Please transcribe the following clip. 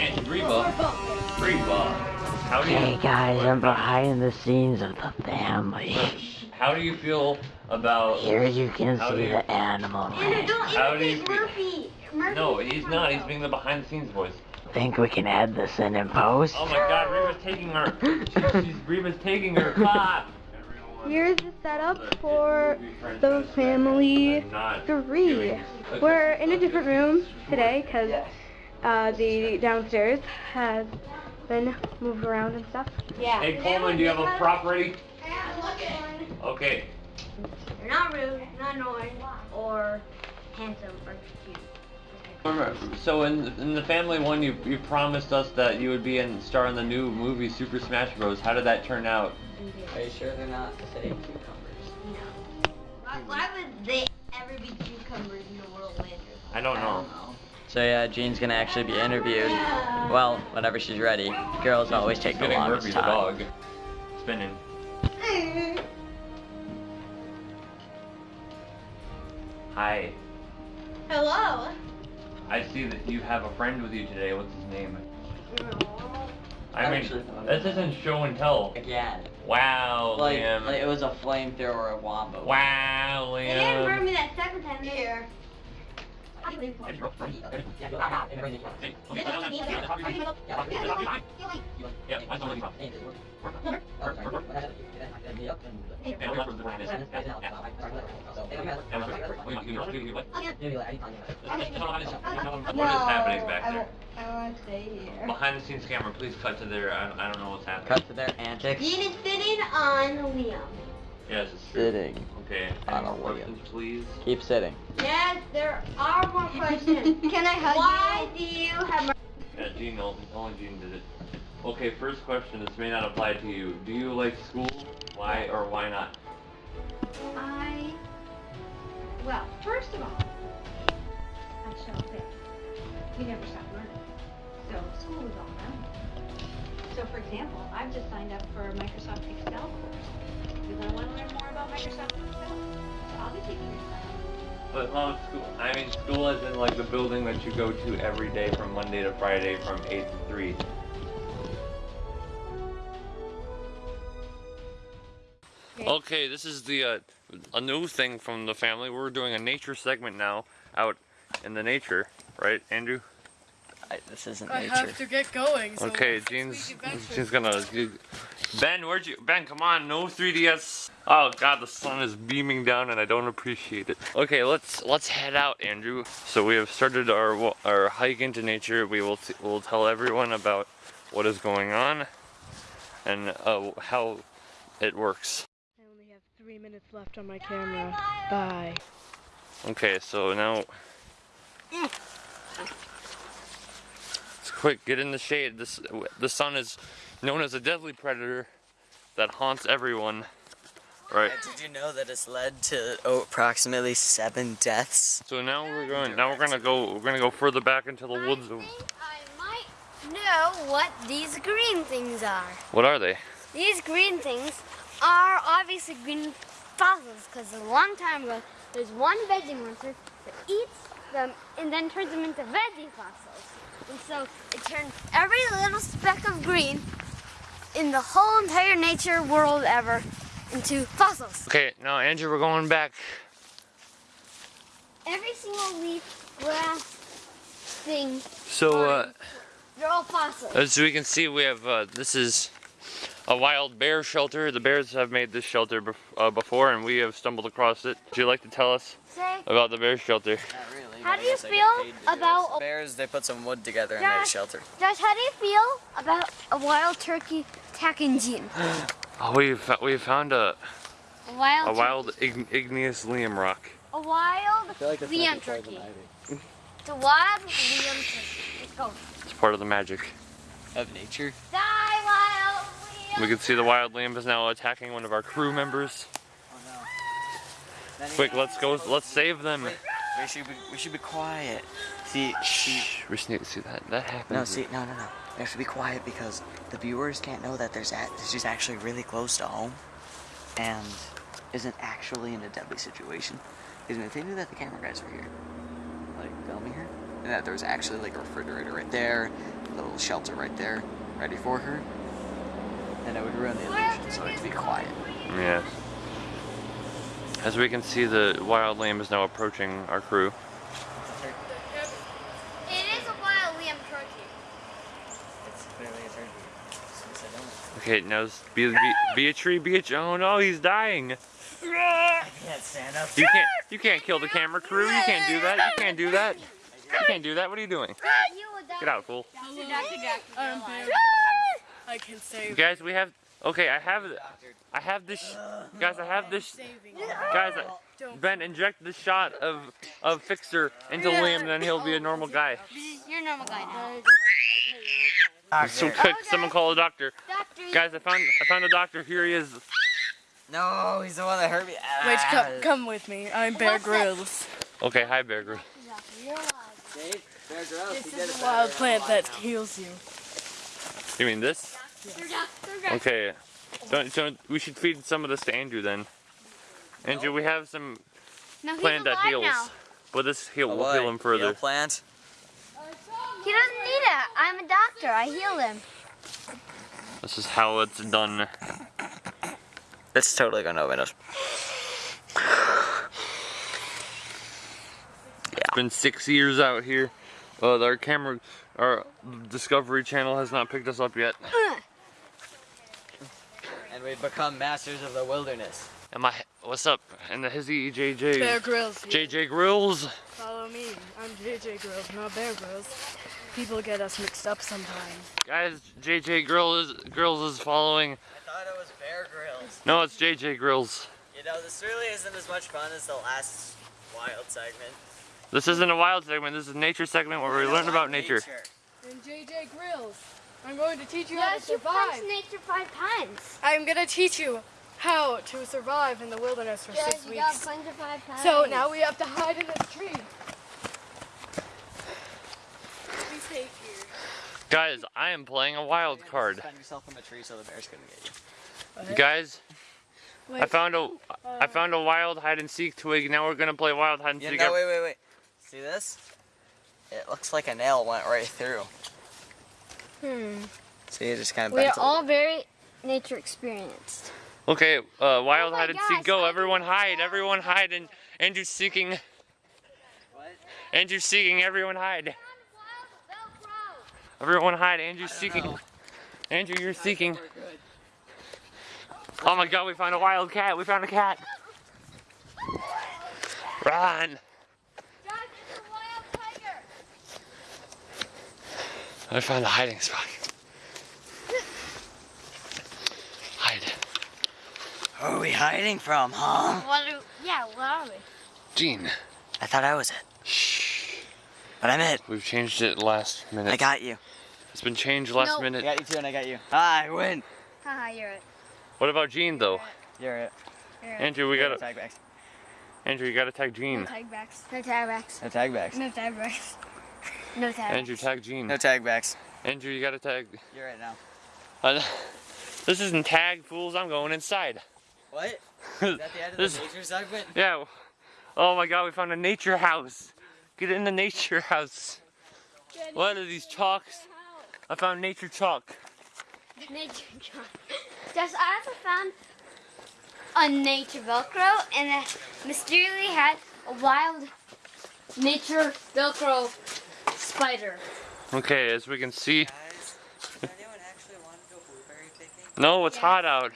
And Reba. Reba. How do you, Hey guys, I'm behind the scenes of the family. how do you feel about... Here you can see you- the animal. Andrew, don't How do you feel- Murphy. Murphy. No, he's not. He's being the behind the scenes voice. Think we can add this in in post? Oh my god, Reba's taking her. She's, Reba's taking her. Clap. Here's the setup for the family three. We're in a different room today because uh, the downstairs has been moved around and stuff. Yeah. Hey Coleman, do you have a prop ready? Okay. You're not rude, not annoying, or handsome or cute. So in in the family one, you you promised us that you would be in star in the new movie Super Smash Bros. How did that turn out? Are you sure they're not the same cucumbers? Why, why would they ever be cucumbers in the world, Andrew? I don't know. So yeah, Jean's gonna actually be interviewed. Well, whenever she's ready. Girls always take the Spinning longest Murphy the time. dog. Spinning. Hi. Hello. I see that you have a friend with you today. What's his name? I mean, Actually, this isn't show and tell. Again. Wow, Like, Liam. like it was a flamethrower of Wombo. Wow, Liam. They didn't burn me that second time here. What is happening back there? I want to stay here. Behind the scenes camera, please cut to their. I, I don't know what's happening. Cut to their antics. Dean is sitting on Liam. Yes, it's true. Sitting. Okay. On Any a more Liam. questions, please? Keep sitting. Yes, there are more questions. Can I hug Why you? do you have Yeah, Gene, only only Gene did it. Okay, first question. This may not apply to you. Do you like school? Why or why not? I, well, first of all, I shall say, we never stop learning. So school is all around. So for example, I've just signed up for a Microsoft Excel course because I want to learn more about Microsoft Excel. So I'll be taking your class. But no, school. I mean, school is in like the building that you go to every day from Monday to Friday from eight to three. Okay, this is the uh, a new thing from the family. We're doing a nature segment now, out in the nature, right, Andrew? I, this isn't I nature. have to get going. So Okay, next Jean's. Jean's gonna. Ben, where'd you? Ben, come on, no 3ds. Oh God, the sun is beaming down, and I don't appreciate it. Okay, let's let's head out, Andrew. So we have started our our hike into nature. We will t- will tell everyone about what is going on and uh, how it works. I only have three minutes left on my camera. Bye. Okay, so now. It's quick, get in the shade. This the sun is known as a deadly predator that haunts everyone. Right. Did you know that it's led to oh, approximately seven deaths? So now we're going. Now we're gonna go. We're gonna go further back into the woods. I think I might know what these green things are. What are they? These green things are obviously green fossils because a long time ago there's one veggie monster that eats them and then turns them into veggie fossils. And so it turns every little speck of green in the whole entire nature world ever into fossils. Okay, now Andrew, we're going back. Every single leaf, grass, thing, So uh, they're all fossils. as we can see, we have uh, this is a wild bear shelter. The bears have made this shelter bef- uh, before, and we have stumbled across it. Would you like to tell us Say, about the bear shelter? Not really. How do you guess feel paid to do about this. bears? They put some wood together and made a shelter. Josh, how do you feel about a wild turkey attacking Jim? Oh, uh, we we found a A wild, a wild ign- igneous liam rock. a wild Liam turkey. It's a wild Liam turkey. Let's go. It's part of the magic. Of nature. Die, wild Liam. We can see the wild liam is now attacking one of our crew members. Oh no. Quick, let's go. Let's save them. We should be, we should be quiet. See, see. Shh, we to see that. That happens. No, see, no, no, no. We have to be quiet because the viewers can't know that there's at, is actually really close to home, and isn't actually in a deadly situation. Because if they knew that the camera guys were here, like filming her, and that there was actually like a refrigerator right there, a little shelter right there, ready for her, then it would ruin the illusion. So it'd be quiet. Yes. As we can see, the wild lamb is now approaching our crew. It is a wild lamb turkey. It's clearly a turkey. Since I don't. Okay, now it's be, be, Beatrice, Beatrice. Oh no, he's dying. I can't stand up. You can't, you can't kill the camera crew. You can't do that. You can't do that. You can't do that. What are you doing? You would die. Get out, fool. Dr. Dr. I'm Bear I can save. Guys, we have. Okay, I have. I have this. Guys, I have this. Guys, I- Ben, inject the shot of of Fixer into Liam, then he'll be a normal guy. You're a normal guy now. So quick, someone call a doctor. Doctor, Guys, I found I found a doctor. Here he is. No, he's the one that hurt me. Wait, Ah. come, come with me. I'm Bear What's? Grylls. Okay, hi Bear Grylls. you're alive. Dave, Bear Grylls, This is a wild plant that heals you. You mean this? You're Dr. Dr. Okay. Don't, don't, we should feed some of this to Andrew then. Andrew, we have some No, plant that heals. now. But this heal Oh, will heal him further. Heal plant. He doesn't need it. I'm a doctor. I heal him. This is how it's done. It's totally gonna open us. It's been six years out here. Uh, our camera, our Discovery Channel has not picked us up yet. And we've become masters of the wilderness. Am I? What's up? And the Hizzy JJ. Bear Grylls. JJ Grills. Follow me. I'm JJ Grills, not Bear Grylls. People get us mixed up sometimes. Guys, JJ Grill is Grills is following. I thought it was Bear Grylls. No, it's JJ Grills. You know, this really isn't as much fun as the last wild segment. This isn't a wild segment. This is a nature segment where we learn about nature. And JJ Grills, I'm going to teach you how to Yes, you survive. punched nature five times. I'm going to teach you how to survive in the wilderness for Yes, six you got weeks. punched five times. So now we have to hide in this tree. We take here. Guys, I am playing a wild card. Defend yourself in a tree so the bear's gonna get you. Guys, I Wait, found a I uh, found a wild hide and seek twig. Now we're gonna play wild hide and Yeah, seek. no, wait, wait, wait. See this? It looks like a nail went right through. Hmm. See, it just kind of We're bent a all very nature experienced. Okay, uh, wild Oh my hide and gosh, seek. Go, everyone hide. Everyone hide. And Andrew's seeking. What? Andrew's seeking. Everyone hide. Everyone hide. Andrew's seeking. Andrew, you're seeking. Oh my God, we found a wild cat. We found a cat. Run. I found a hiding spot. Hide. Who are we hiding from, huh? What are, yeah, where are we? Gene. I thought I was it. Shh. But I'm it. We've changed it last minute. I got you. It's been changed last Nope. I got you too, and I got you. Ah, I win. Haha, you're it. What about Gene though? You're it. You're it. Andrew, we No gotta. tag backs. Andrew, you gotta tag No Gene. tag backs. No tag backs. No tag backs. No tag backs. No tag Andrew, tag Gene. No tag backs. Andrew, you gotta tag. You're right now. Uh, this isn't tag, fools. I'm going inside. What? Is that the end of This- the nature segment? Yeah. Oh my God, we found a nature house. Get in the nature house. What are these chalks? I found nature chalk. Nature John. Just I also found a nature Velcro and it mysteriously had a wild nature Velcro spider. Okay, as we can see. Guys, does anyone actually want to go blueberry picking? No, it's hot out.